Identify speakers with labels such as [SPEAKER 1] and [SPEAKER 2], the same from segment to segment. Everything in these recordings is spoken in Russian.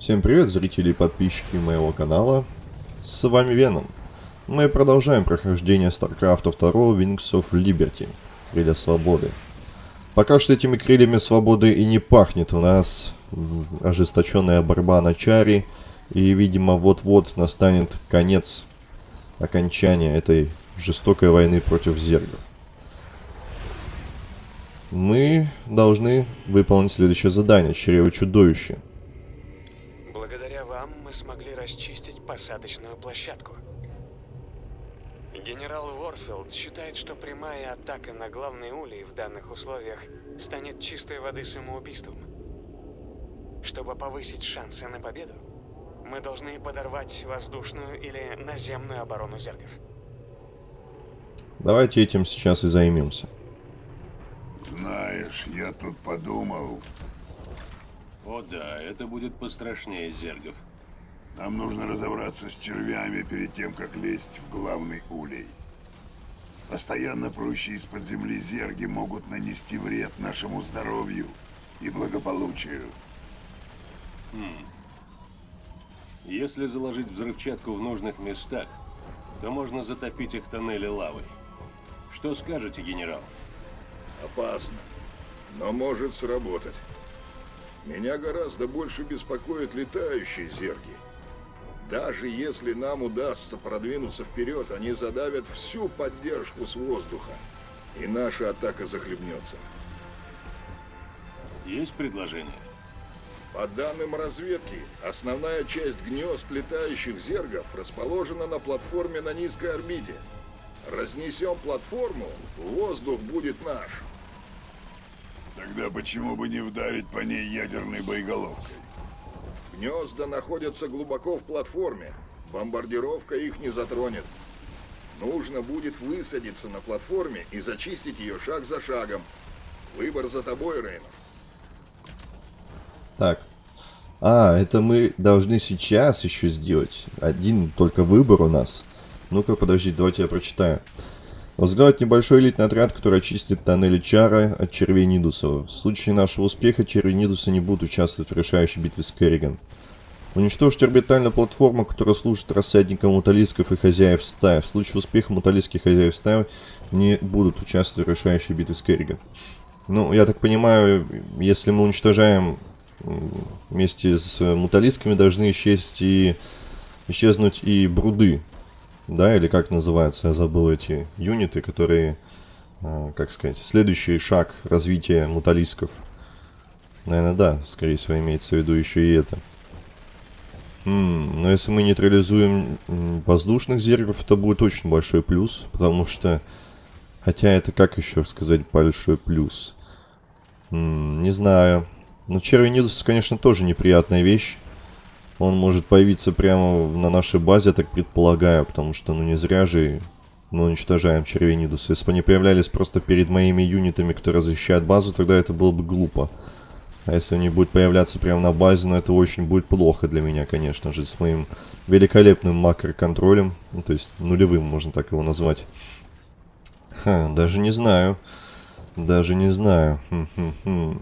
[SPEAKER 1] Всем привет, зрители и подписчики моего канала. С вами Веном. Мы продолжаем прохождение StarCraft 2 Wings of Liberty. Крылья Свободы. Пока что этими крыльями свободы и не пахнет. У нас ожесточенная борьба на чаре. И, видимо, вот-вот настанет конец окончания этой жестокой войны против зергов. Мы должны выполнить следующее задание. Чрево чудовище.
[SPEAKER 2] Мы смогли расчистить посадочную площадку. Генерал Ворфилд считает, что прямая атака на главный улей в данных условиях станет чистой воды самоубийством. Чтобы повысить шансы на победу, мы должны подорвать воздушную или наземную оборону зергов.
[SPEAKER 1] Давайте этим сейчас и займемся.
[SPEAKER 3] Знаешь, я тут подумал,
[SPEAKER 4] О да, это будет пострашнее зергов.
[SPEAKER 3] Нам нужно разобраться с червями перед тем, как лезть в главный улей. Постоянно прущие из-под земли зерги могут нанести вред нашему здоровью и благополучию.
[SPEAKER 4] Если заложить взрывчатку в нужных местах, то можно затопить их тоннели лавой. Что скажете, генерал?
[SPEAKER 5] Опасно, но может сработать. Меня гораздо больше беспокоят летающие зерги. Даже если нам удастся продвинуться вперед, они задавят всю поддержку с воздуха, и наша атака захлебнется.
[SPEAKER 4] Есть предложение?
[SPEAKER 5] По данным разведки, основная часть гнезд летающих зергов расположена на платформе на низкой орбите. Разнесем платформу, воздух будет наш.
[SPEAKER 3] Тогда почему бы не вдарить по ней ядерной боеголовкой?
[SPEAKER 5] Гнезда находятся глубоко в платформе. Бомбардировка их не затронет. Нужно будет высадиться на платформе и зачистить ее шаг за шагом. Выбор за тобой, Рейнов.
[SPEAKER 1] Так. А, это мы должны сейчас еще сделать. Один только выбор у нас. Ну-ка, подожди, давайте я прочитаю. Возглавить небольшой элитный отряд, который очистит тоннели Чара от червей Нидуса. В случае нашего успеха черви Нидуса не будут участвовать в решающей битве с Керриган. Уничтожить орбитальную платформу, которая служит рассадником муталисков и хозяев стаи. В случае успеха муталийских хозяев стаи не будут участвовать в решающей битве с Керриган. Ну, я так понимаю, если мы уничтожаем вместе с муталисками, должны исчезнуть и, исчезнуть и бруды. Да, или как называются, я забыл эти юниты, которые, а, как сказать, следующий шаг развития муталисков. Наверное, да, скорее всего, имеется в виду еще и это. М, но если мы нейтрализуем воздушных зергов, это будет очень большой плюс, потому что... Хотя это как еще сказать большой плюс? М, не знаю. Ну, червенидус, конечно, тоже неприятная вещь. Он может появиться прямо на нашей базе, так предполагаю, потому что, ну, не зря же мы уничтожаем червенидус. Если бы они появлялись просто перед моими юнитами, которые защищают базу, тогда это было бы глупо. А если они будут появляться прямо на базе, ну, это очень будет плохо для меня, конечно же, с моим великолепным макроконтролем. Ну, то есть нулевым, можно так его назвать. Ха, даже не знаю. Даже не знаю. Хм-хм-хм.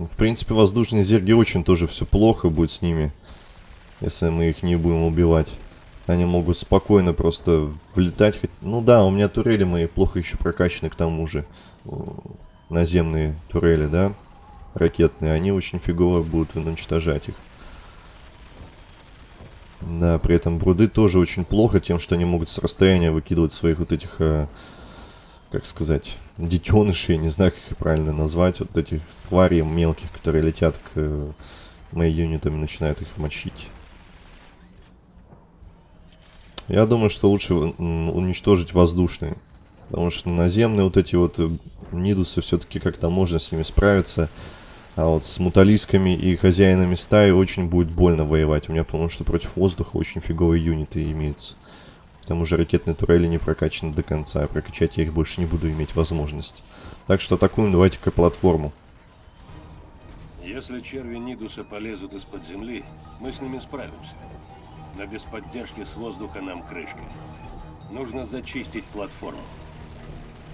[SPEAKER 1] Ну, В принципе, воздушные зерги очень тоже все плохо будет с ними, если мы их не будем убивать. Они могут спокойно просто влетать. Ну да, у меня турели мои плохо еще прокачаны к тому же. Наземные турели, да? Ракетные. Они очень фигово будут уничтожать их. Да, при этом бруды тоже очень плохо тем, что они могут с расстояния выкидывать своих вот этих, э, как сказать, детенышей, не знаю, как их правильно назвать, вот этих тварей мелких, которые летят к э, моим юнитам и начинают их мочить. Я думаю, что лучше уничтожить воздушные. Потому что наземные вот эти вот э, нидусы все-таки как-то можно с ними справиться. А вот с муталисками и хозяинами стаи очень будет больно воевать. У меня потому что против воздуха очень фиговые юниты имеются. К тому же ракетные турели не прокачаны до конца. а Прокачать я их больше не буду иметь возможность. Так что атакуем давайте-ка платформу.
[SPEAKER 4] Если черви Нидуса полезут из-под земли, мы с ними справимся. Но без поддержки с воздуха нам крышка. Нужно зачистить платформу.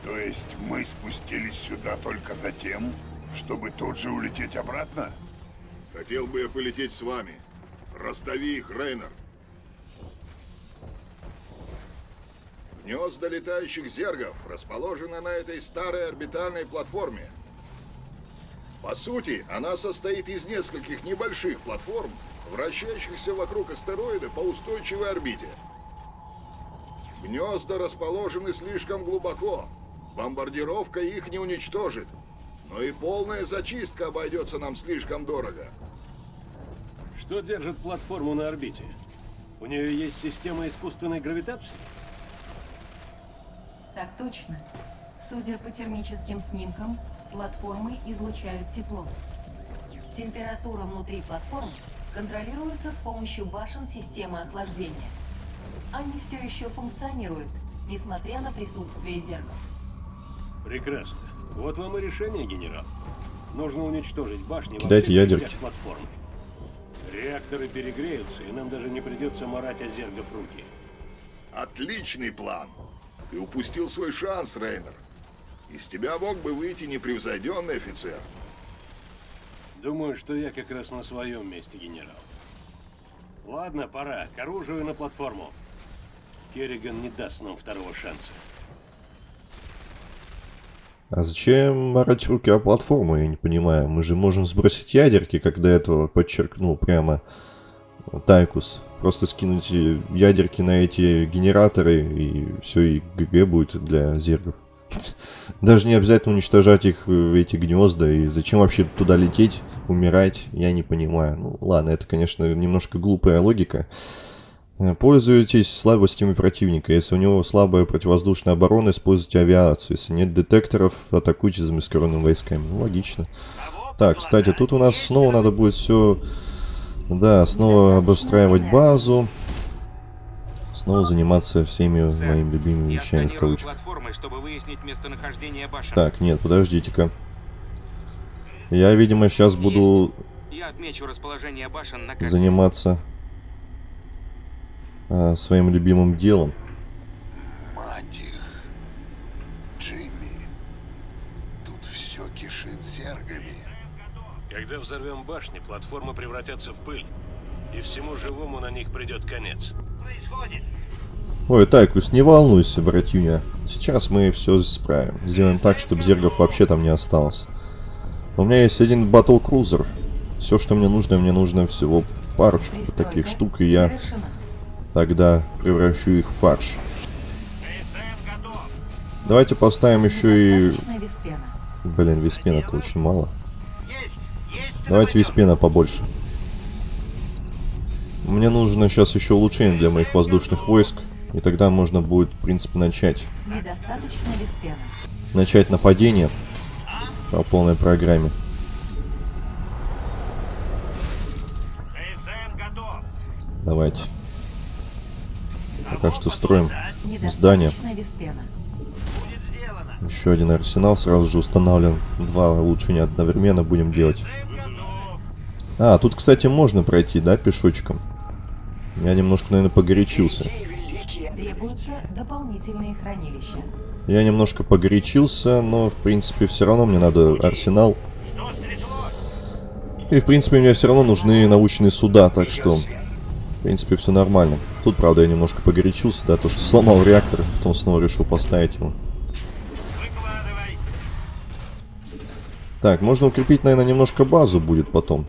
[SPEAKER 3] То есть мы спустились сюда только за тем, чтобы тут же улететь обратно?
[SPEAKER 5] Хотел бы я полететь с вами. Расстави их, Рейнер. Гнезда летающих зергов расположены на этой старой орбитальной платформе. По сути, она состоит из нескольких небольших платформ, вращающихся вокруг астероида по устойчивой орбите. Гнезда расположены слишком глубоко. Бомбардировка их не уничтожит. Но и полная зачистка обойдется нам слишком дорого.
[SPEAKER 4] Что держит платформу на орбите? У нее есть система искусственной гравитации?
[SPEAKER 6] Так точно. Судя по термическим снимкам, платформы излучают тепло. Температура внутри платформ контролируется с помощью башен системы охлаждения. Они все еще функционируют, несмотря на присутствие зеркал.
[SPEAKER 4] Прекрасно. Вот вам и решение, генерал. Нужно уничтожить башни во
[SPEAKER 1] Кидайте
[SPEAKER 4] всех
[SPEAKER 1] ядерки.
[SPEAKER 4] частях платформы. Реакторы перегреются, и нам даже не придется марать о зергов руки.
[SPEAKER 5] Отличный план. Ты упустил свой шанс, Рейнер. Из тебя мог бы выйти непревзойденный офицер.
[SPEAKER 4] Думаю, что я как раз на своем месте, генерал. Ладно, пора. К оружию на платформу. Керриган не даст нам второго шанса.
[SPEAKER 1] А зачем марать руки о платформу, я не понимаю. Мы же можем сбросить ядерки, как до этого подчеркнул прямо Тайкус. Просто скинуть ядерки на эти генераторы, и все, и ГГ будет для зергов. Даже не обязательно уничтожать их, э, эти гнезда, и зачем вообще туда лететь, умирать, я не понимаю. Ну ладно, это, конечно, немножко глупая логика. Э, Пользуйтесь слабостями противника. Если у него слабая противовоздушная оборона, используйте авиацию. Если нет детекторов, атакуйте замаскированными войсками. Ну, логично. Так, кстати, тут у нас снова надо будет все... Да, снова обустраивать базу. Снова заниматься всеми
[SPEAKER 7] Сэр,
[SPEAKER 1] моими любимыми вещами в кавычках. Так, нет, подождите-ка. Я, видимо, сейчас буду
[SPEAKER 7] Я отмечу расположение башен на карте.
[SPEAKER 1] заниматься а, своим любимым делом.
[SPEAKER 4] Когда взорвем башни, платформы превратятся в пыль. И всему живому на них придет конец.
[SPEAKER 1] Ой, Тайкус, не волнуйся, братюня. Сейчас мы все исправим. Сделаем так, чтобы зергов вообще там не осталось. У меня есть один батл крузер. Все, что мне нужно, мне нужно всего парочку таких штук, и я тогда превращу их в фарш. Давайте поставим еще и... Блин, виспена это очень мало. Давайте виспена побольше. Мне нужно сейчас еще улучшение для моих воздушных войск. И тогда можно будет, в принципе, начать.
[SPEAKER 6] Недостаточно виспена.
[SPEAKER 1] Начать нападение по полной программе. Давайте. Пока что строим здание.
[SPEAKER 6] Недостаточно виспена.
[SPEAKER 1] Еще один арсенал сразу же устанавливаем. Два улучшения одновременно будем делать. А, тут, кстати, можно пройти, да, пешочком? Я немножко, наверное, погорячился.
[SPEAKER 6] Требуются дополнительные хранилища.
[SPEAKER 1] Я немножко погорячился, но, в принципе, все равно мне надо арсенал. И, в принципе, мне все равно нужны научные суда, так что, в принципе, все нормально. Тут, правда, я немножко погорячился, да, то, что сломал реактор, потом снова решил поставить его. Так, можно укрепить, наверное, немножко базу будет потом.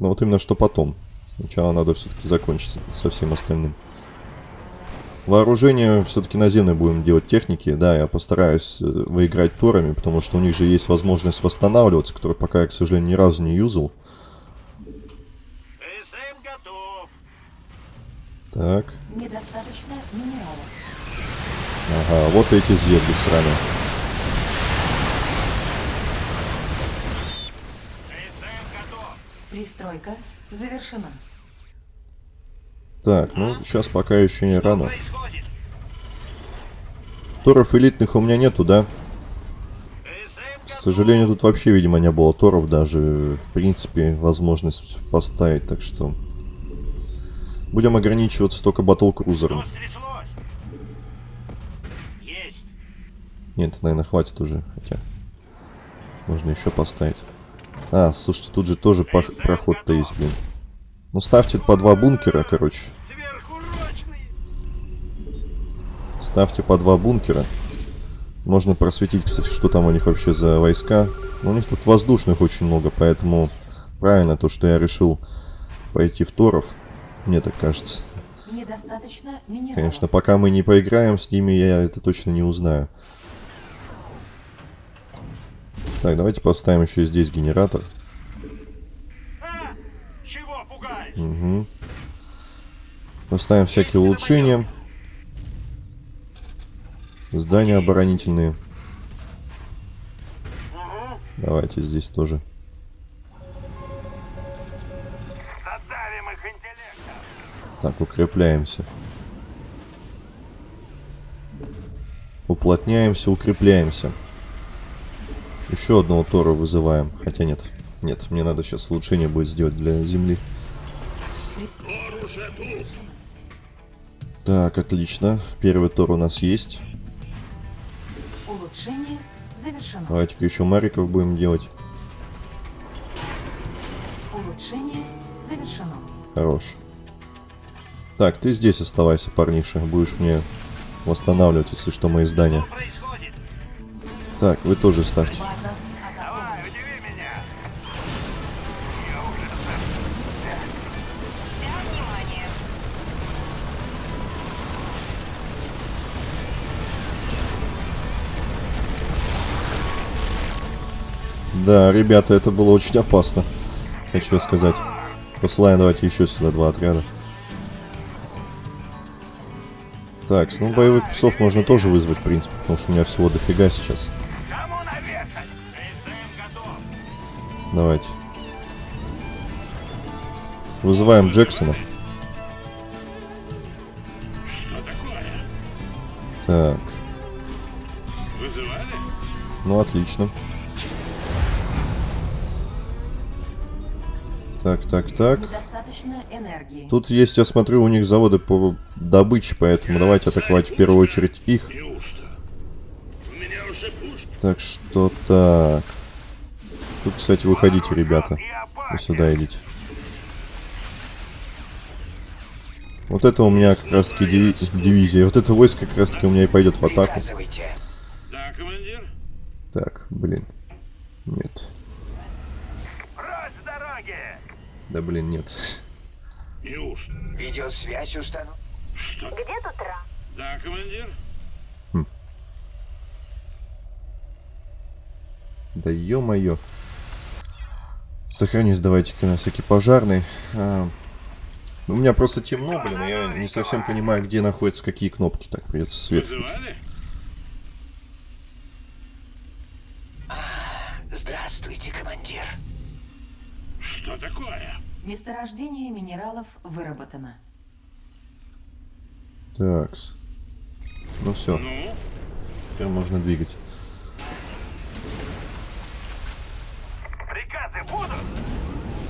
[SPEAKER 1] Но вот именно что потом. Сначала надо все-таки закончить со всем остальным. Вооружение все-таки наземное будем делать техники. Да, я постараюсь э, выиграть торами, потому что у них же есть возможность восстанавливаться, которую пока я, к сожалению, ни разу не юзал. Так,
[SPEAKER 6] Недостаточно минералов.
[SPEAKER 1] ага, вот эти зерги сраные.
[SPEAKER 6] Пристройка завершена.
[SPEAKER 1] Так, ну, сейчас пока еще не рано. Торов элитных у меня нету, да? К сожалению, тут вообще, видимо, не было торов даже, в принципе, возможность поставить, так что... Будем ограничиваться только батл-крузером. Нет, наверное, хватит уже, хотя... Можно еще поставить. А, слушайте, тут же тоже проход-то есть, блин. Ну, ставьте по два бункера, короче. Ставьте по два бункера. Можно просветить, кстати, что там у них вообще за войска. Но у них тут воздушных очень много, поэтому правильно то, что я решил пойти в Торов. Мне так кажется.
[SPEAKER 6] Недостаточно минералов.
[SPEAKER 1] Конечно, пока мы не поиграем с ними, я это точно не узнаю. Так, давайте поставим еще здесь генератор. Угу. Поставим всякие улучшения. Здания оборонительные. Давайте здесь тоже. Так, укрепляемся. Уплотняемся, укрепляемся. Еще одного Тора вызываем. Хотя нет. Нет, мне надо сейчас улучшение будет сделать для земли. Так, отлично. Первый Тор у нас есть.
[SPEAKER 6] Улучшение завершено.
[SPEAKER 1] Давайте-ка еще Мариков будем делать.
[SPEAKER 6] Улучшение завершено.
[SPEAKER 1] Хорош. Так, ты здесь оставайся, парниша. Будешь мне восстанавливать, если что, мои здания. Так, вы тоже ставьте. Да, ребята, это было очень опасно. Хочу сказать. Посылаем давайте еще сюда два отряда. Так, ну боевых псов можно тоже вызвать, в принципе, потому что у меня всего дофига сейчас. Давайте. Вызываем Джексона. Так. Ну, отлично. Так, так, так. Тут есть, я смотрю, у них заводы по добыче, поэтому давайте атаковать в первую очередь их. Так что так. Тут, кстати, выходите, ребята. Вы сюда идите. Вот это у меня как раз таки диви- дивизия. Вот это войско как раз таки у меня и пойдет в атаку.
[SPEAKER 4] Да, командир?
[SPEAKER 1] Так, блин. Нет. Да блин, нет.
[SPEAKER 4] Неужто?
[SPEAKER 8] Видеосвязь установлена.
[SPEAKER 4] Да, командир?
[SPEAKER 1] Да ё-моё. Сохранюсь давайте-ка на всякий пожарный. А, у меня просто темно, блин, и я не совсем понимаю, где находятся какие кнопки. Так, придется свет.
[SPEAKER 4] Вызывали?
[SPEAKER 8] Здравствуйте, командир.
[SPEAKER 4] Что такое?
[SPEAKER 6] Месторождение минералов выработано.
[SPEAKER 1] Такс. Ну все,
[SPEAKER 4] Ну?
[SPEAKER 1] теперь можно двигать.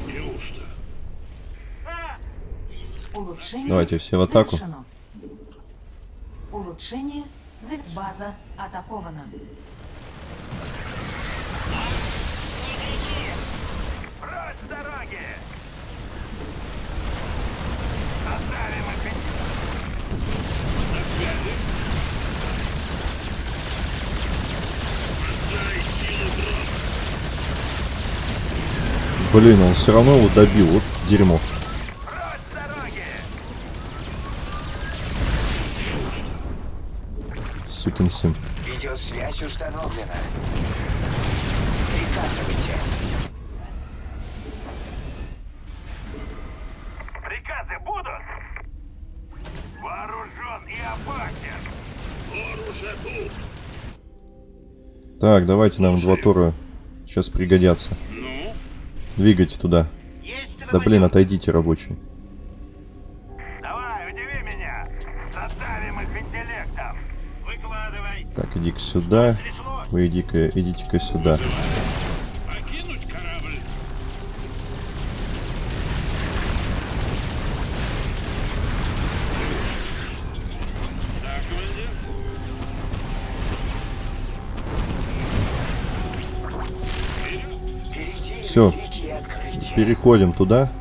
[SPEAKER 4] Неужто?
[SPEAKER 6] Улучшение
[SPEAKER 1] Давайте все в атаку.
[SPEAKER 6] завершено. Улучшение за база атакована.
[SPEAKER 1] Блин, он все равно его добил. Вот дерьмо. Сукин сын.
[SPEAKER 8] Видеосвязь установлена. Приказывайте.
[SPEAKER 1] Так, давайте нам два тора сейчас пригодятся. Двигайте туда. Да блин, отойдите, рабочие.
[SPEAKER 3] Давай, удиви меня. Задавим их интеллектом. Выкладывай.
[SPEAKER 1] Так, иди-ка сюда. Вы иди-ка, идите-ка сюда. Все, переходим туда.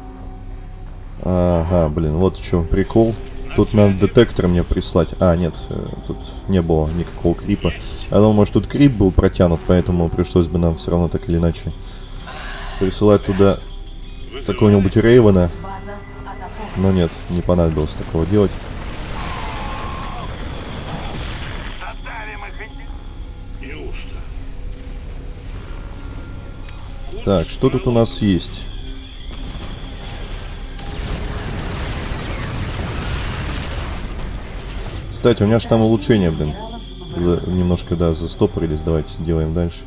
[SPEAKER 1] Ага, блин, вот в чем прикол. Тут надо детектор мне прислать. А, нет, э, тут не было никакого крипа. Я думал, может тут крип был протянут, поэтому пришлось бы нам все равно так или иначе присылать туда какого-нибудь Рейвена. Но нет, не понадобилось такого делать. Так, что тут у нас есть? Кстати, у меня же там улучшение, блин. За- немножко, да, застопорились. Давайте делаем дальше.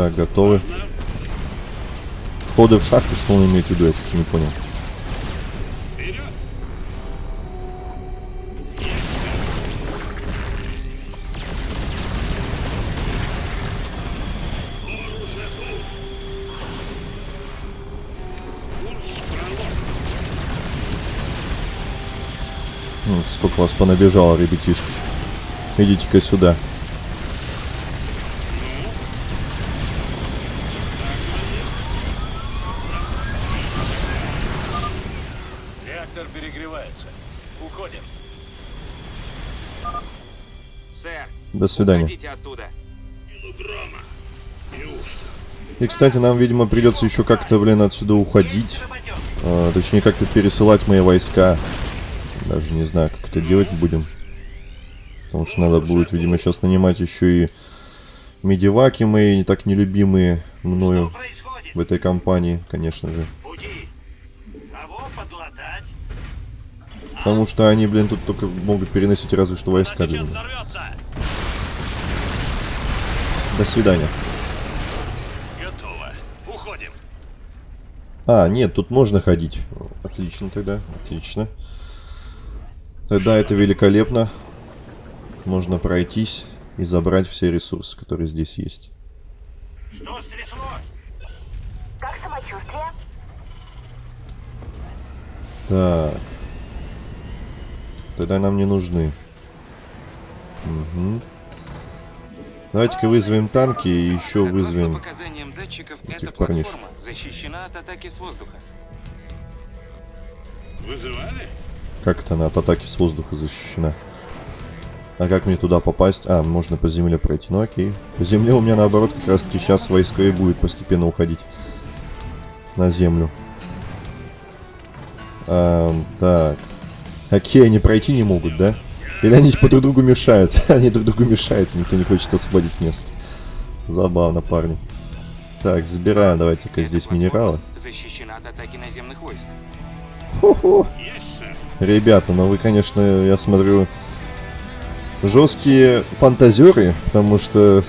[SPEAKER 1] Так, готовы. Входы в шахты, что он имеет в виду, я что-то не понял. М, Сколько вас понабежало, ребятишки. Идите-ка сюда. До свидания. И, кстати, нам, видимо, придется еще как-то, блин, отсюда уходить. А, точнее, как-то пересылать мои войска. Даже не знаю, как это делать будем. Потому что надо будет, видимо, сейчас нанимать еще и медиваки мои, не так нелюбимые мною в этой компании, конечно же. Потому что они, блин, тут только могут переносить разве что войска. блин. До свидания.
[SPEAKER 5] Готово. Уходим.
[SPEAKER 1] А, нет, тут можно ходить. Отлично тогда, отлично. Тогда это великолепно. Можно пройтись и забрать все ресурсы, которые здесь есть.
[SPEAKER 5] Что стряслось?
[SPEAKER 9] Как самочувствие?
[SPEAKER 1] Так. Тогда нам не нужны. Мгм. Давайте-ка вызовем танки и еще
[SPEAKER 7] Согласно
[SPEAKER 1] вызовем...
[SPEAKER 7] датчиков,
[SPEAKER 1] этих
[SPEAKER 7] платформа защищена от атаки с воздуха.
[SPEAKER 5] Вызывали?
[SPEAKER 1] Как это она от атаки с воздуха защищена? А как мне туда попасть? А, можно по земле пройти. Ну окей. По земле у меня наоборот как раз таки сейчас войска и будет постепенно уходить. На землю. Ам, так. Окей, они пройти не могут, да? Или они по друг другу мешают? они друг другу мешают, никто не хочет освободить место. Забавно, парни. Так, забираем давайте-ка здесь минералы.
[SPEAKER 7] Защищена от атаки наземных войск.
[SPEAKER 1] Хо-хо. Ребята, ну вы, конечно, я смотрю, жесткие фантазеры, потому что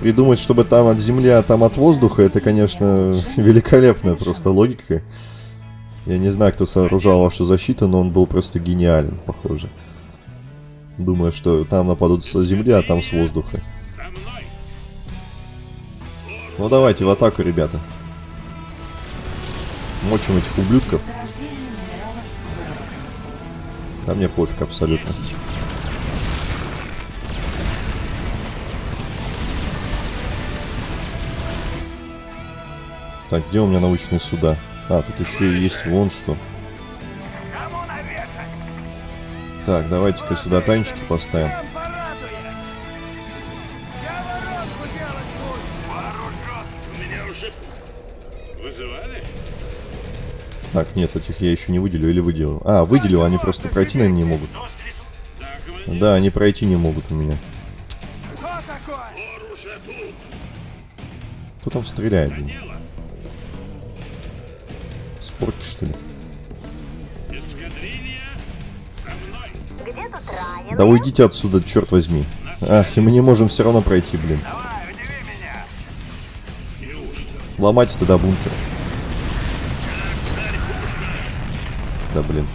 [SPEAKER 1] придумать, чтобы там от земли, а там от воздуха, это, конечно, великолепная просто логика. Я не знаю, кто сооружал вашу защиту, но он был просто гениален, похоже. Думаю, что там нападут с земли, а там с воздуха. Ну давайте в атаку, ребята. Мочим этих ублюдков. А мне пофиг абсолютно. Так, где у меня научные суда? А, тут еще есть вон что. Так, давайте-ка сюда танчики поставим. Так, нет, этих я еще не выделю или выделю. А, выделил, они просто пройти, наверное, не могут.
[SPEAKER 5] Да,
[SPEAKER 1] они пройти не могут у меня. Кто там стреляет? Спорки, что ли? Да уйдите отсюда, черт возьми. Ах, и мы не можем все равно пройти, блин. Ломайте тогда бункер. Да блин.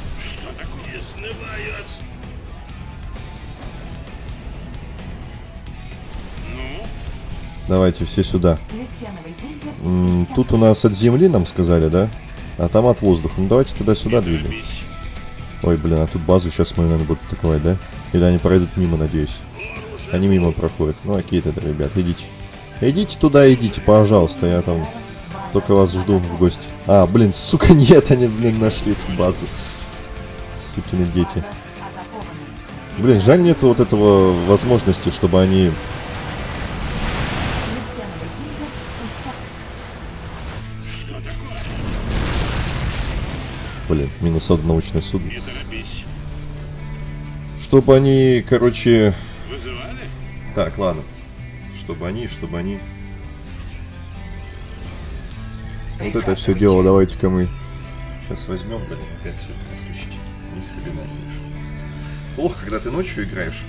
[SPEAKER 1] Давайте все сюда. М,
[SPEAKER 6] иссяк.
[SPEAKER 1] Тут у нас от земли нам сказали, да? А там от воздуха. Ну давайте тогда сюда двигаем. Ой, блин, а тут базу сейчас мы, наверное, будут атаковать, да? Или они пройдут мимо, надеюсь. Они мимо проходят. Ну окей тогда, ребят, идите. Идите туда, идите, пожалуйста, я там только вас жду в гости. А, блин, сука, нет, они, блин, нашли эту базу. Сукины дети. Блин, жаль нету вот этого возможности, чтобы они... Блин, минус одно научное судно. Чтобы они, короче... Так, ладно. Чтобы они, чтобы они... Вот это все дело давайте-ка мы сейчас возьмем, блин, опять свет включить. Ни хрена не вижу. Плохо, когда ты ночью играешь.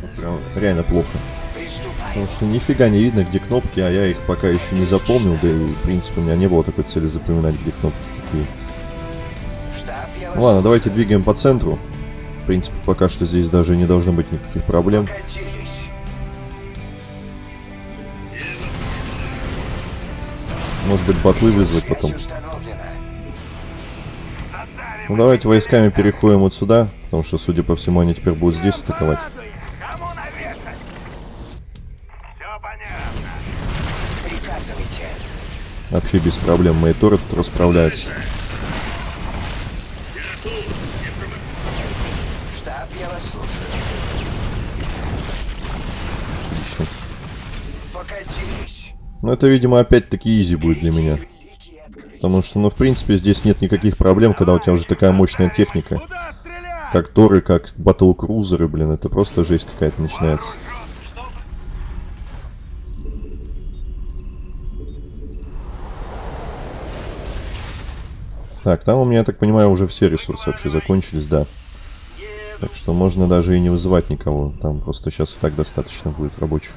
[SPEAKER 1] Вот прям реально плохо. Потому что нифига не видно, где кнопки, а я их пока еще не запомнил, да и, в принципе, у меня не было такой цели запоминать, где кнопки какие. Ладно, давайте двигаем по центру. В принципе, пока что здесь даже не должно быть никаких проблем. Может быть, батлы вызвать потом. Ну давайте войсками переходим вот сюда, потому что, судя по всему, они теперь будут здесь атаковать. Вообще без проблем. Мои торы тут расправляются. Но это, видимо, опять-таки изи будет для меня. Потому что, ну, в принципе, здесь нет никаких проблем, когда у тебя уже такая мощная техника. Как торы, как батл-крузеры, блин, это просто жесть какая-то начинается. Так, там у меня, я так понимаю, уже все ресурсы вообще закончились, да. Так что можно даже и не вызывать никого. Там просто сейчас и так достаточно будет рабочих.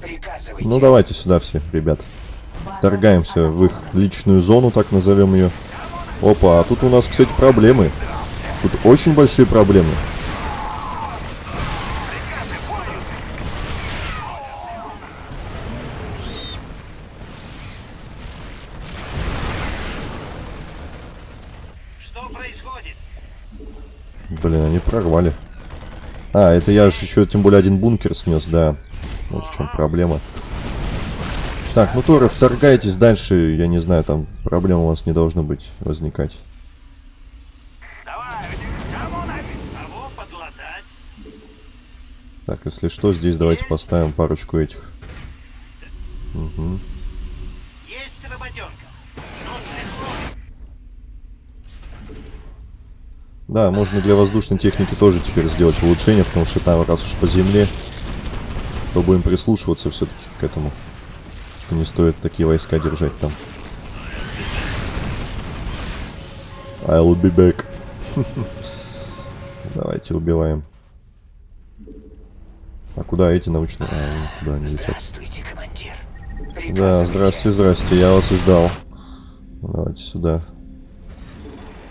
[SPEAKER 8] Приказывайте.
[SPEAKER 1] Ну давайте сюда все, ребят. Торгаемся в их личную зону, так назовем ее. Опа, а тут у нас, кстати, проблемы. Тут очень большие проблемы. Блин, они прорвали. А, это я же еще тем более один бункер снес, да. Вот в чем проблема. Так, ну Торы, вторгайтесь дальше. Я не знаю, там проблем у вас не должно быть возникать. Так, если что, здесь давайте поставим парочку этих. Угу. Да, можно для воздушной техники тоже теперь сделать улучшение, потому что там раз уж по земле, то будем прислушиваться все-таки к этому. Что не стоит такие войска держать там. I'll be back. Давайте убиваем. А куда эти научные? А, куда они летят?
[SPEAKER 8] Здравствуйте, командир.
[SPEAKER 1] Да, здрасте, здрасте, я вас и ждал. Давайте сюда.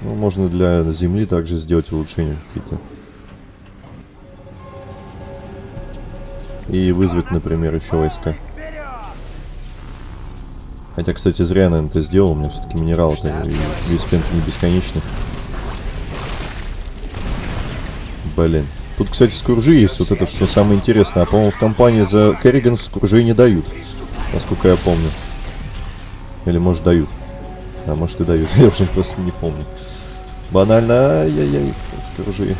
[SPEAKER 1] Ну, можно для земли также сделать улучшения какие-то. И вызвать, например, еще войска. Хотя, кстати, зря, наверное, это сделал. У меня все-таки минерал-то весь пент не бесконечный. Блин. Тут, кстати, скуржи есть. Вот это, что самое интересное. А, по-моему, в компании за Керриган скуржи не дают. Насколько я помню. Или, может, дают. А, может, и дают. Я уже просто не помню. Банально. Ай-яй-яй. Скружи.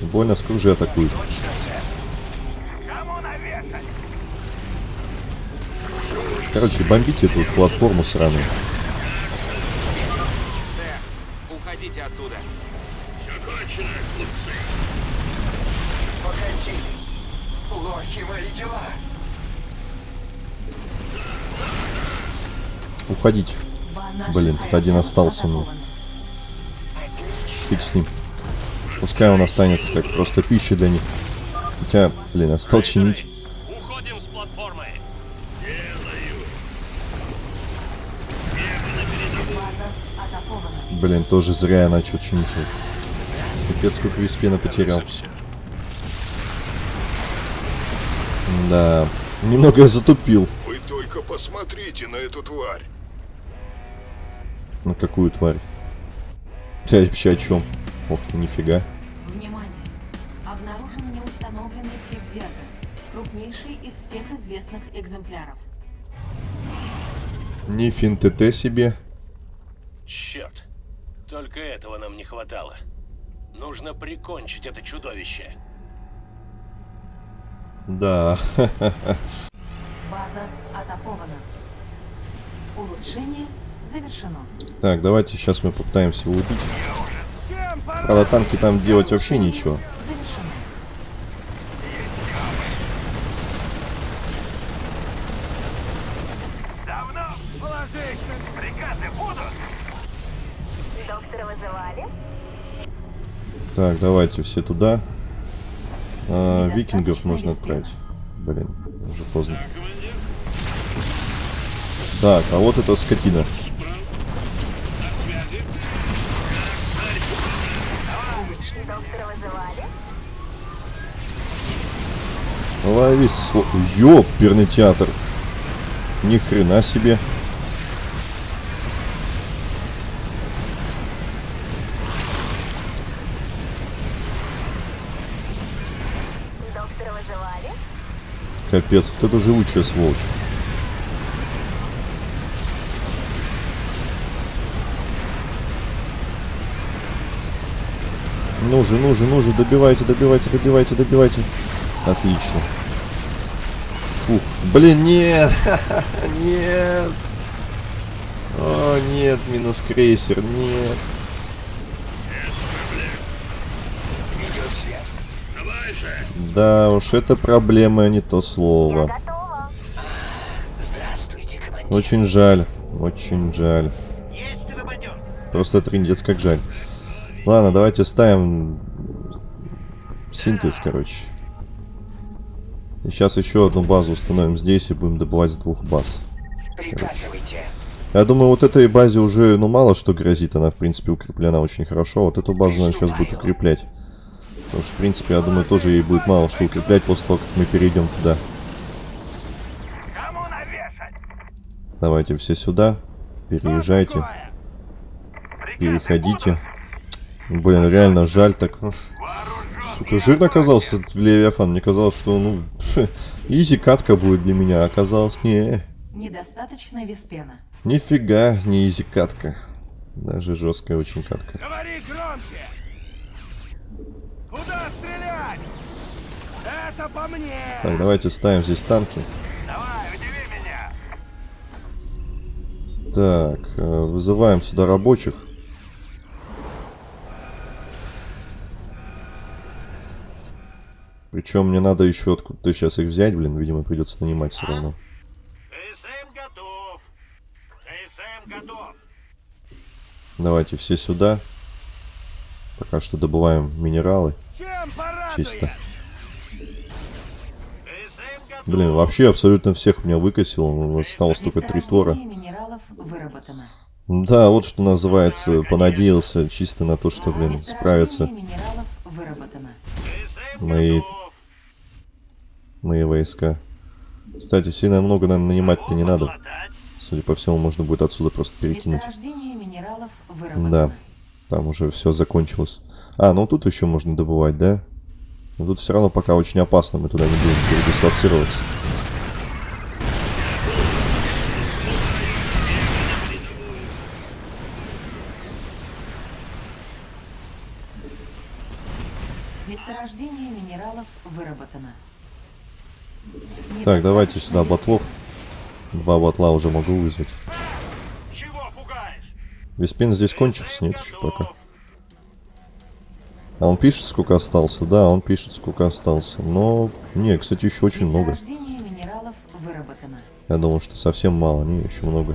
[SPEAKER 1] Больно скружи атакуют.
[SPEAKER 8] Точно, сэр.
[SPEAKER 1] Короче, бомбите эту платформу сраную.
[SPEAKER 7] Уходите оттуда.
[SPEAKER 8] Покатились. Плохи мои дела.
[SPEAKER 1] Уходить. Блин, тут один остался, ну. Фиг с ним. Пускай он останется как просто пища для них. Хотя, блин, я стал чинить.
[SPEAKER 10] Уходим с платформы.
[SPEAKER 1] Блин, тоже зря я начал чинить. Капец, сколько виспена потерял. Да, немного я затупил.
[SPEAKER 5] Вы только посмотрите на эту тварь.
[SPEAKER 1] На какую тварь? Вся вообще о чем? Ох ты, нифига.
[SPEAKER 6] Внимание! Обнаружен неустановленный тип зерга. Крупнейший из всех известных экземпляров.
[SPEAKER 1] Ни фин ТТ себе.
[SPEAKER 4] Черт. Только этого нам не хватало. Нужно прикончить это чудовище.
[SPEAKER 1] Да.
[SPEAKER 6] База атакована. Улучшение завершено.
[SPEAKER 1] Так, давайте сейчас мы попытаемся его убить. Правда, танки там делать вообще ничего. Так, давайте все туда. А, викингов
[SPEAKER 6] виспена.
[SPEAKER 1] отправить. Блин, уже поздно. Так, а вот эта скотина. Лови сло... Ёперный театр. Ни хрена себе. Капец, вот это живучая сволочь. Ну же, ну же, ну же, добивайте, добивайте, добивайте, добивайте. Отлично. Фух. Блин, нет! нет! О, нет, минус крейсер, нет. Да уж, это проблема, а не то слово. Очень жаль, очень жаль. Просто трындец как жаль. Ладно, давайте ставим синтез, короче. И сейчас еще одну базу установим здесь и будем добывать с двух баз.
[SPEAKER 8] Приказывайте.
[SPEAKER 1] Я думаю, вот этой базе уже, ну, мало что грозит. Она, в принципе, укреплена очень хорошо. Вот эту базу надо сейчас будет укреплять. Потому что, в принципе, я думаю, тоже ей будет мало что укреплять после того, как мы перейдем туда. Давайте все сюда. Переезжайте. Переходите. Блин, реально жаль так. Сука, жирно оказался этот Левиафан. Мне казалось, что, ну, изи катка будет для меня. А оказалось, не.
[SPEAKER 6] Недостаточно виспена.
[SPEAKER 1] Нифига не изи катка. Даже жесткая очень катка.
[SPEAKER 10] Говори громче. Куда стрелять? Это по мне.
[SPEAKER 1] Так, давайте ставим здесь танки.
[SPEAKER 10] Давай, удиви меня.
[SPEAKER 1] Так, э, вызываем сюда рабочих. Причем мне надо еще откуда-то сейчас их взять, блин, видимо, придется нанимать все равно.
[SPEAKER 10] КСМ готов. КСМ готов.
[SPEAKER 1] Давайте все сюда. Пока что добываем минералы. Чисто. Блин, вообще абсолютно всех меня выкосило. ну, Осталось только три тора.
[SPEAKER 6] Месторождение минералов выработано.
[SPEAKER 1] Да, вот что называется, понадеялся чисто на то, что, блин, справятся мои. Мои войска. Кстати, сильно много, наверное, нанимать-то не надо. Судя по всему, можно будет отсюда просто перекинуть. Да, там уже все закончилось. А, ну тут еще можно добывать, да? Но тут все равно пока очень опасно, мы туда не будем передислоцироваться.
[SPEAKER 6] Месторождение минералов выработано.
[SPEAKER 1] Так, давайте сюда батлов. Два батла уже могу вызвать.
[SPEAKER 10] Чего пугаешь?
[SPEAKER 1] Веспен здесь кончился? Нет, еще пока. А он пишет, сколько остался? Да, он пишет, сколько остался. Но, не, кстати, еще очень много.
[SPEAKER 6] Месторождение минералов выработано.
[SPEAKER 1] Я думал, что совсем мало, не, еще много.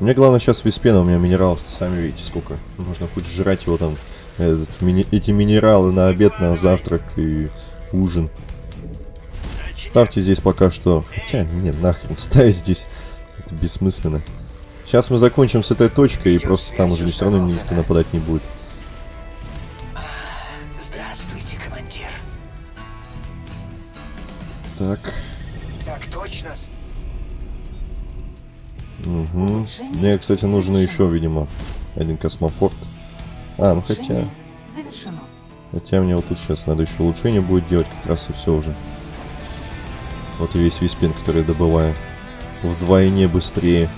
[SPEAKER 1] Мне главное сейчас Виспена, у меня минералов, сами видите, сколько. Нужно хоть жрать его там, этот, мини- эти минералы на обед, на завтрак и ужин. Ставьте здесь пока что... Хотя, нет, нахрен, ставить здесь. Это бессмысленно. Сейчас мы закончим с этой точкой, и просто там уже все равно никто нападать не будет.
[SPEAKER 8] Здравствуйте, командир.
[SPEAKER 1] Так.
[SPEAKER 8] Так точно.
[SPEAKER 1] Угу. Мне, кстати, нужно еще, видимо, один космопорт. А, ну хотя... Хотя мне вот тут сейчас надо еще улучшение будет делать, как раз и все уже. Вот и весь виспин, который я добываю. Вдвойне быстрее.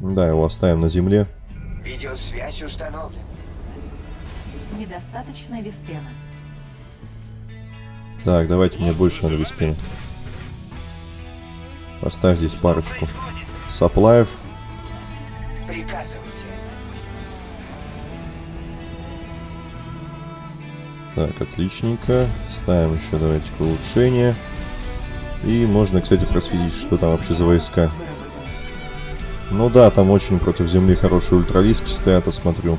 [SPEAKER 1] Да, его оставим на земле.
[SPEAKER 8] Видеосвязь установлена.
[SPEAKER 6] Недостаточно виспена.
[SPEAKER 1] Так, давайте, мне больше надо виспина. Поставь здесь парочку. Саплаев.
[SPEAKER 8] Приказывайте.
[SPEAKER 1] Так, отличненько. Ставим еще, давайте-ка, улучшение. И можно, кстати, просветить, что там вообще за войска. Ну да, там очень против земли хорошие ультралиски стоят, я смотрю.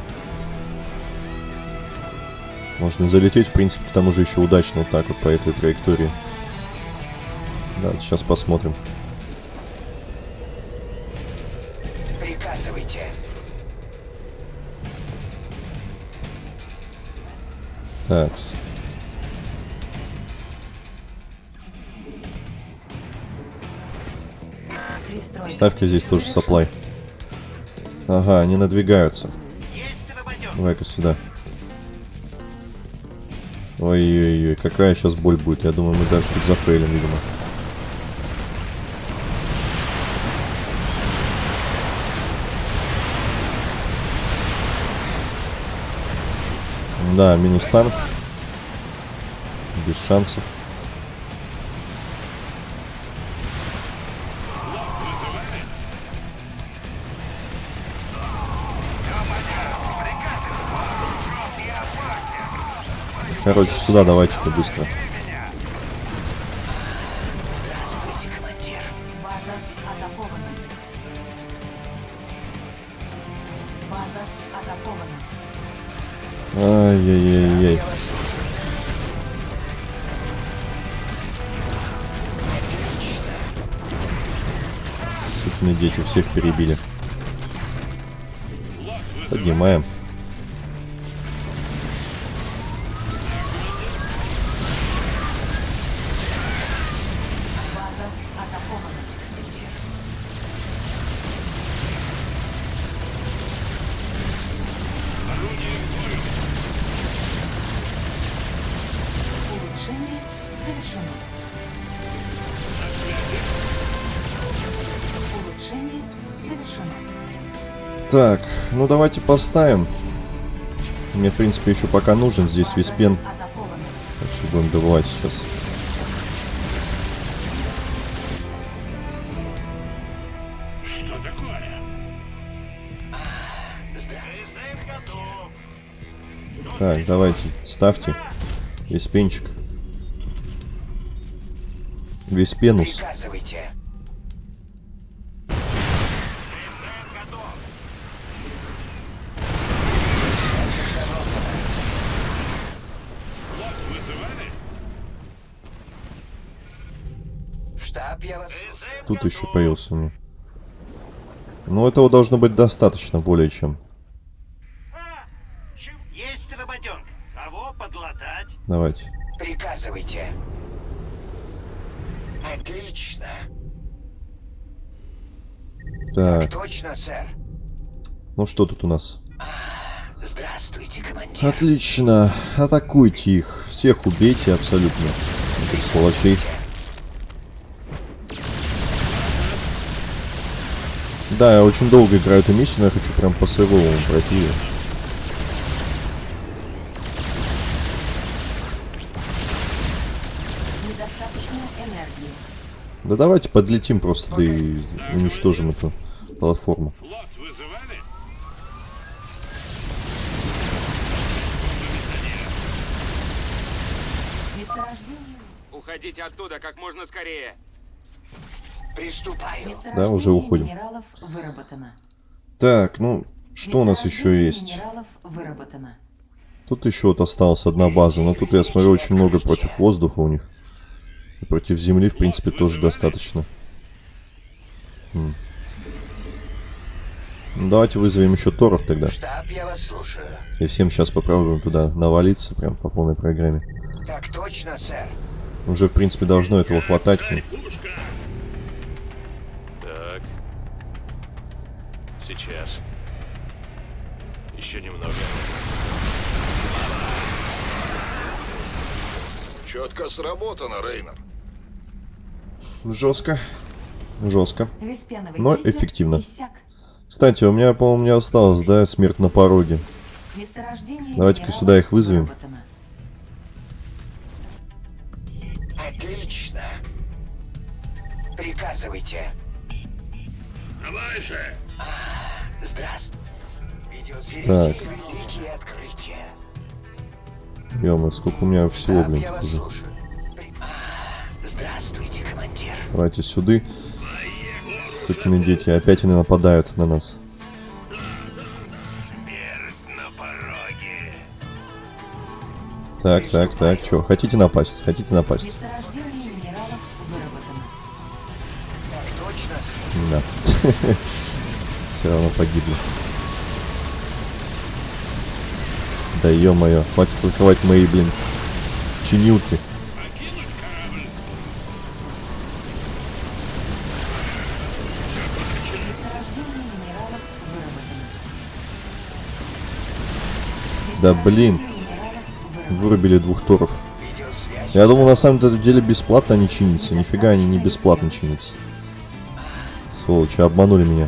[SPEAKER 1] Можно залететь, в принципе, к тому же еще удачно вот так вот по этой траектории. Да, сейчас посмотрим. Так.
[SPEAKER 6] Пристройка.
[SPEAKER 1] Ставь-ка здесь тоже саплай. Ага, они надвигаются. Давай-ка сюда. Ой-ой-ой, какая сейчас боль будет. Я думаю, мы даже тут зафейлим, видимо. Да, минус танк. Без шансов. Короче, сюда давайте-ка быстро. Всех перебили. Поднимаем.
[SPEAKER 6] Улучшение завершено.
[SPEAKER 1] Так, ну давайте поставим. Мне, в принципе, еще пока нужен здесь виспен. Так что будем добывать сейчас.
[SPEAKER 10] Что такое?
[SPEAKER 8] Здравствуйте.
[SPEAKER 1] Так, давайте, ставьте. Виспенчик. Виспенус.
[SPEAKER 8] Приказывайте. Штаб, я вас слушаю.
[SPEAKER 1] Тут еще появился у меня. Ну, этого должно быть достаточно, более чем.
[SPEAKER 10] А, Есть работенка. Кого подлатать?
[SPEAKER 1] Давайте.
[SPEAKER 8] Приказывайте. Отлично.
[SPEAKER 1] Так,
[SPEAKER 8] Точно, сэр.
[SPEAKER 1] ну что тут у нас?
[SPEAKER 8] Здравствуйте, командир.
[SPEAKER 1] Отлично. Атакуйте их. Всех убейте абсолютно. Этих сволочей. Да, я очень долго играю эту миссию, но я хочу прям по сейвовому пройти
[SPEAKER 6] энергии.
[SPEAKER 1] Да давайте подлетим просто, да и уничтожим эту платформу.
[SPEAKER 7] Уходите оттуда как можно скорее.
[SPEAKER 8] Приступаю.
[SPEAKER 6] Месторождение
[SPEAKER 1] уже уходим. Так, ну, что у нас еще есть? Тут еще вот осталась одна база, но тут я смотрю очень много против воздуха у них. И против Земли, в принципе, тоже достаточно. М. Ну, давайте вызовем еще Торов тогда.
[SPEAKER 8] Штаб, я вас слушаю.
[SPEAKER 1] И всем сейчас попробуем туда навалиться, прям по полной программе.
[SPEAKER 8] Так точно, сэр.
[SPEAKER 1] Уже, в принципе, должно этого хватать. ну,
[SPEAKER 11] Так. Сейчас. Еще немного.
[SPEAKER 5] Четко сработано, Рейнер.
[SPEAKER 1] Жестко. Жестко. Но эффективно. Кстати, у меня, по-моему, не осталось, да, смерть на пороге. Давайте-ка сюда их вызовем.
[SPEAKER 8] Отлично. Приказывайте.
[SPEAKER 10] Давай же!
[SPEAKER 8] Здравствуй.
[SPEAKER 1] Так.
[SPEAKER 8] впереди великие открытия.
[SPEAKER 1] ё сколько у меня всего, блин, уже.
[SPEAKER 8] А, Здравствуйте, командир.
[SPEAKER 1] Давайте сюда. Сыкины дети, опять они нападают на нас. Так, так, так, чё, хотите напасть? Хотите напасть? Да. Все равно погибли. Да ё-моё, хватит толковать мои, блин, чинилки. Да блин, вырубили двух торов. Я думал, на самом деле бесплатно они чинятся. Нифига они не бесплатно чинятся. Сволочи, обманули меня.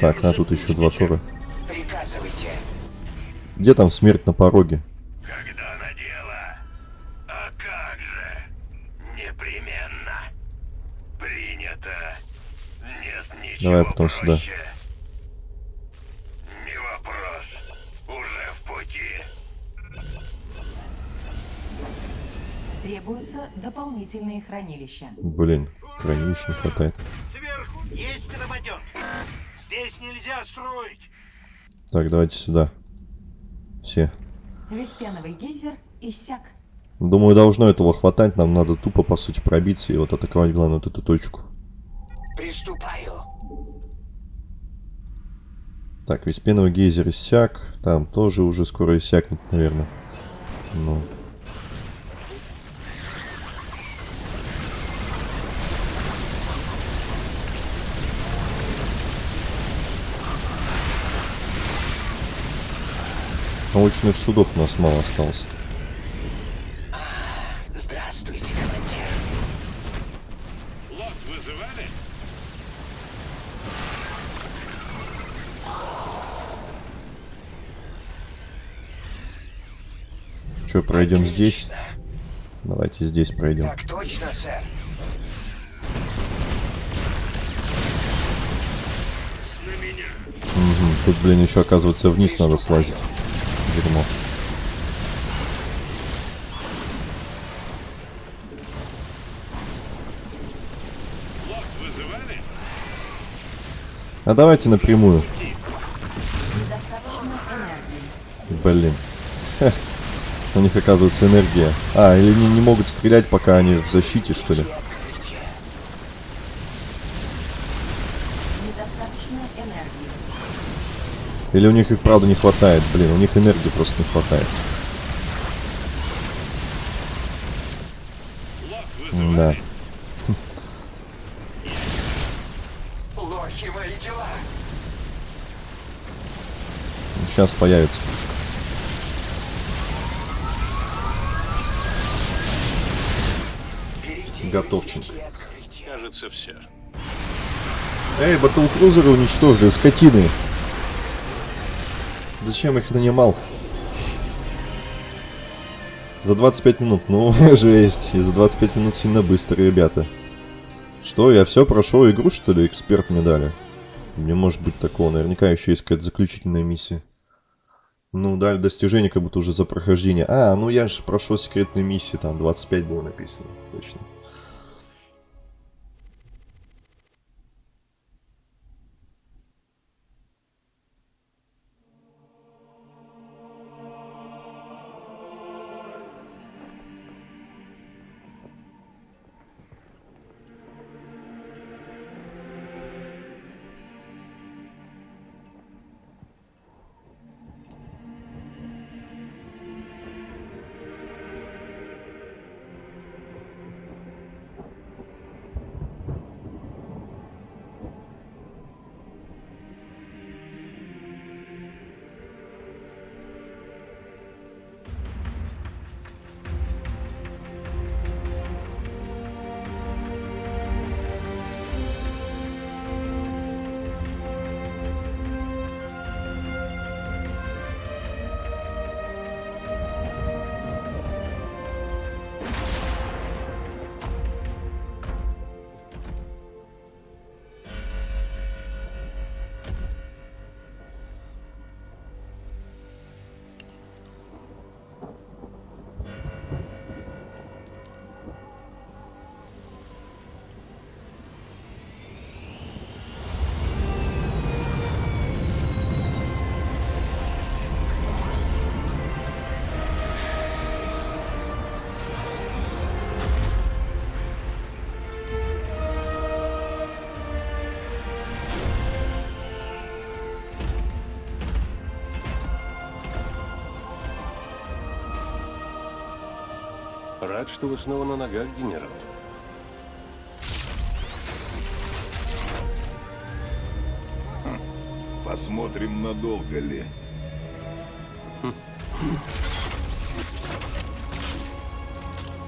[SPEAKER 1] Так, а тут еще два тора.
[SPEAKER 8] Приказывайте.
[SPEAKER 1] Где там смерть на пороге?
[SPEAKER 10] Когда надела? А как же? Непременно. Принято. Нет ничего
[SPEAKER 1] Давай потом сюда.
[SPEAKER 10] проще. Не вопрос. Уже в пути.
[SPEAKER 6] Требуются дополнительные хранилища.
[SPEAKER 1] Блин, хранилищ не хватает.
[SPEAKER 10] Сверху есть работенка. Здесь нельзя строить.
[SPEAKER 1] Так, давайте сюда. Все.
[SPEAKER 6] Веспеновый гейзер иссяк.
[SPEAKER 1] Думаю, должно этого хватать. Нам надо тупо, по сути, пробиться и вот атаковать, главное, вот эту точку.
[SPEAKER 8] Приступаю.
[SPEAKER 1] Так, весь пеновый гейзер иссяк. Там тоже уже скоро иссякнет, наверное. Ну. Научных судов у нас мало осталось.
[SPEAKER 8] Здравствуйте, командир.
[SPEAKER 10] Лот вызывали?
[SPEAKER 1] Че, пройдем здесь?
[SPEAKER 8] Отлично.
[SPEAKER 1] Давайте здесь пройдем.
[SPEAKER 8] Так точно, сэр.
[SPEAKER 10] На меня.
[SPEAKER 1] Мгм, Тут, блин, еще оказывается вниз надо слазить. Дерьмо. А давайте напрямую. Блин. У них оказывается энергия. А, или они не могут стрелять, пока они в защите, что ли?
[SPEAKER 8] Открытие.
[SPEAKER 6] Недостаточно энергии.
[SPEAKER 1] Или у них и вправду не хватает? Блин, у них энергии просто не хватает. Да.
[SPEAKER 8] Лохи мои дела.
[SPEAKER 1] Сейчас появится пушка. Готовченко.
[SPEAKER 11] Кажется, все.
[SPEAKER 1] Эй, батлкрузеры уничтожили, скотины! Зачем их нанимал? За 25 минут, ну, жесть. И за 25 минут сильно быстро, ребята. Что, я все прошел игру, что ли, эксперт мне дали? Не может быть такого, наверняка еще есть какая-то заключительная миссия. Ну, дали достижение, как будто уже за прохождение. А, ну я же прошел секретные миссии, там 25 было написано, точно.
[SPEAKER 4] Рад, что вы снова на ногах, генерал.
[SPEAKER 5] Посмотрим, надолго ли.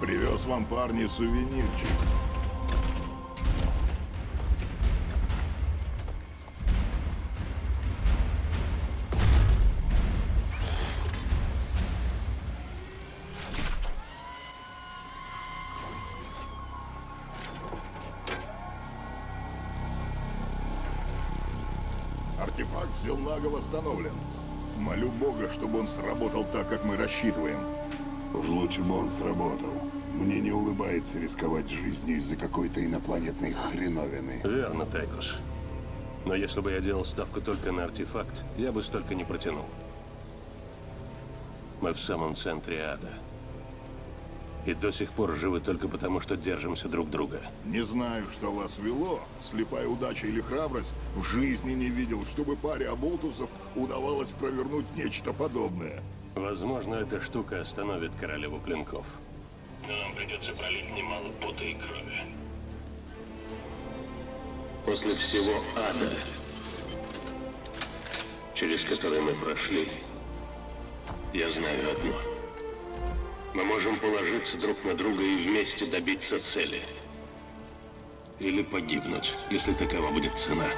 [SPEAKER 5] Привез вам, парни, сувенирчик. Артефакт Зелнага восстановлен. Молю Бога, чтобы он сработал так, как мы рассчитываем.
[SPEAKER 3] Уж лучше бы он сработал. Мне не улыбается рисковать жизнью из-за какой-то инопланетной хреновины.
[SPEAKER 4] Верно, Тайкус. Но если бы я делал ставку только на артефакт, я бы столько не протянул. Мы в самом центре ада. И до сих пор живы только потому, что держимся друг друга.
[SPEAKER 5] Не знаю, что вас вело, слепая удача или храбрость, в жизни не видел, чтобы паре оболтусов удавалось провернуть нечто подобное.
[SPEAKER 4] Возможно, эта штука остановит королеву клинков.
[SPEAKER 11] Но нам придется пролить немало пота и крови.
[SPEAKER 4] После всего ада, через который мы прошли, я знаю одно. Мы можем положиться друг на друга и вместе добиться цели. Или погибнуть, если такова будет цена.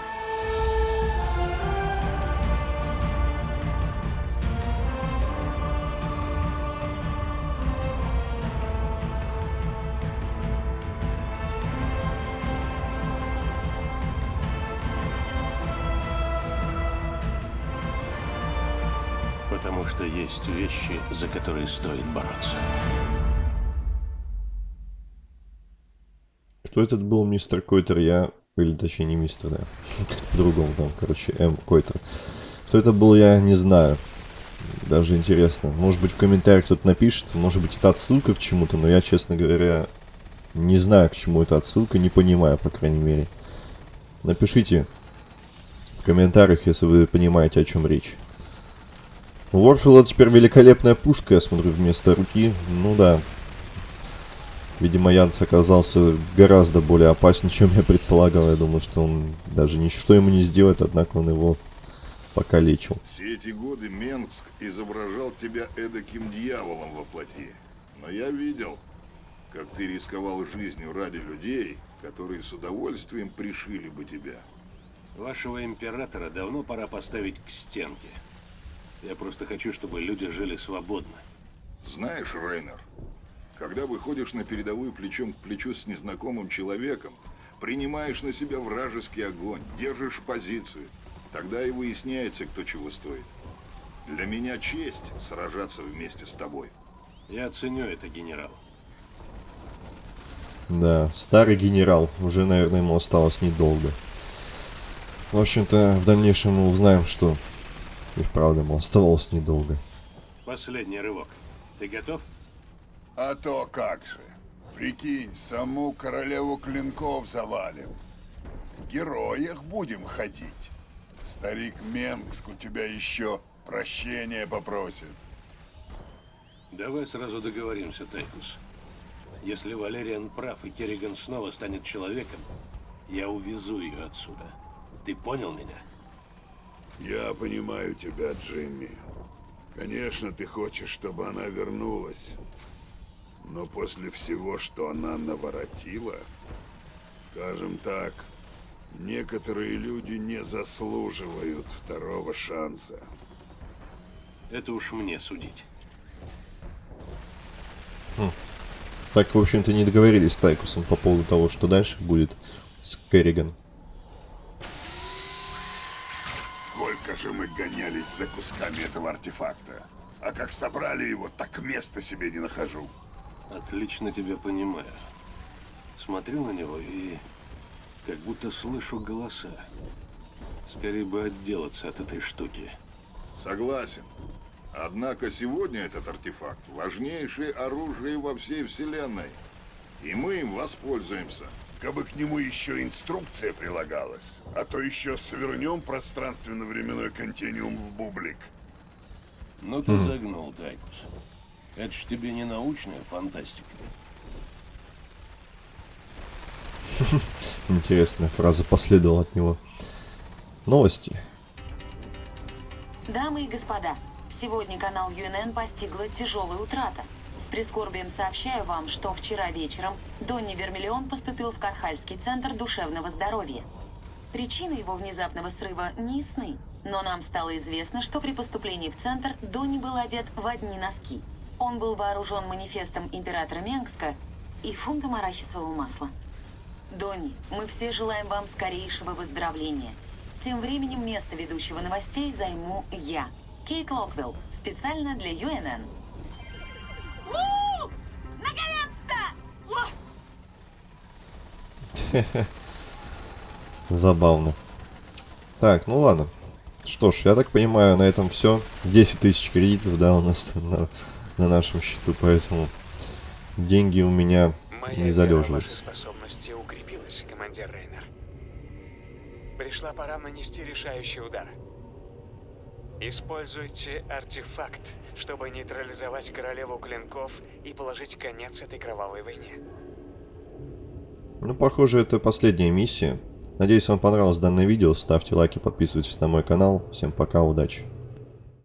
[SPEAKER 4] Потому что есть вещи, за которые стоит бороться.
[SPEAKER 1] Кто этот был мистер Койтер? Я... Или точнее не мистер, да. Как-то по-другому там, короче, М. Койтер. Кто это был, я не знаю. Даже интересно. Может быть в комментариях кто-то напишет. Может быть это отсылка к чему-то, но я, честно говоря, не знаю, к чему это отсылка. Не понимаю, по крайней мере. Напишите в комментариях, если вы понимаете, о чем речь. У теперь великолепная пушка, я смотрю, вместо руки. Ну да. Видимо, Янс оказался гораздо более опасен, чем я предполагал. Я думаю, что он даже ничто ему не сделает, однако он его покалечил.
[SPEAKER 5] Все эти годы Менгск изображал тебя эдаким дьяволом во плоти. Но я видел, как ты рисковал жизнью ради людей, которые с удовольствием пришили бы тебя.
[SPEAKER 4] Вашего императора давно пора поставить к стенке. Я просто хочу, чтобы люди жили свободно.
[SPEAKER 5] Знаешь, Рейнер, когда выходишь на передовую плечом к плечу с незнакомым человеком, принимаешь на себя вражеский огонь, держишь позицию, тогда и выясняется, кто чего стоит. Для меня честь сражаться вместе с тобой.
[SPEAKER 4] Я ценю это, генерал.
[SPEAKER 1] Да, старый генерал. Уже, наверное, ему осталось недолго. В общем-то, в дальнейшем мы узнаем, что и вправду ему оставалось недолго.
[SPEAKER 4] Последний рывок. Ты готов?
[SPEAKER 3] А то как же. Прикинь, саму королеву клинков завалим. В героях будем ходить. Старик Менгск у тебя еще прощения попросит.
[SPEAKER 4] Давай сразу договоримся, Тайкус. Если Валериан прав и Керриган снова станет человеком, я увезу ее отсюда. Ты понял меня?
[SPEAKER 3] Я понимаю тебя, Джимми. Конечно, ты хочешь, чтобы она вернулась. Но после всего, что она наворотила, скажем так, некоторые люди не заслуживают второго шанса.
[SPEAKER 4] Это уж мне судить.
[SPEAKER 1] Хм. Так, в общем-то, не договорились с Тайкусом по поводу того, что дальше будет с Керриган.
[SPEAKER 3] Сколько же мы гонялись за кусками этого артефакта. А как собрали его, так места себе не нахожу.
[SPEAKER 4] Отлично тебя понимаю. Смотрю на него и как будто слышу голоса. Скорее бы отделаться от этой штуки.
[SPEAKER 5] Согласен. Однако сегодня этот артефакт – важнейшее оружие во всей Вселенной. И мы им воспользуемся.
[SPEAKER 3] Кабы к нему еще инструкция прилагалась, а то еще свернем пространственно-временной континуум в бублик.
[SPEAKER 4] Ну ты загнул, Тайкус. Это ж тебе не научная фантастика.
[SPEAKER 1] Интересная фраза последовала от него. Новости.
[SPEAKER 12] Дамы и господа, сегодня канал UNN постигла тяжелая утрата. Прискорбием сообщаю вам, что вчера вечером Донни Вермиллион поступил в Кархальский центр душевного здоровья. Причины его внезапного срыва не ясны, но нам стало известно, что при поступлении в центр Донни был одет в одни носки. Он был вооружен манифестом императора Менгска и фунтом арахисового масла. Донни, мы все желаем вам скорейшего выздоровления. Тем временем место ведущего новостей займу я, Кейт Локвелл, специально для UNN.
[SPEAKER 1] Забавно. Так, ну ладно. Что ж, я так понимаю, на этом все. 10 тысяч кредитов, да, у нас на, на нашем счету, поэтому деньги у меня
[SPEAKER 2] Моя
[SPEAKER 1] не
[SPEAKER 2] ваши
[SPEAKER 1] залеживаются.
[SPEAKER 2] способности укрепилась, командир Рейнер. Пришла пора нанести решающий удар. Используйте артефакт, чтобы нейтрализовать королеву клинков и положить конец этой кровавой войне.
[SPEAKER 1] Ну, похоже, это последняя миссия. Надеюсь, вам понравилось данное видео. Ставьте лайки, подписывайтесь на мой канал. Всем пока, удачи.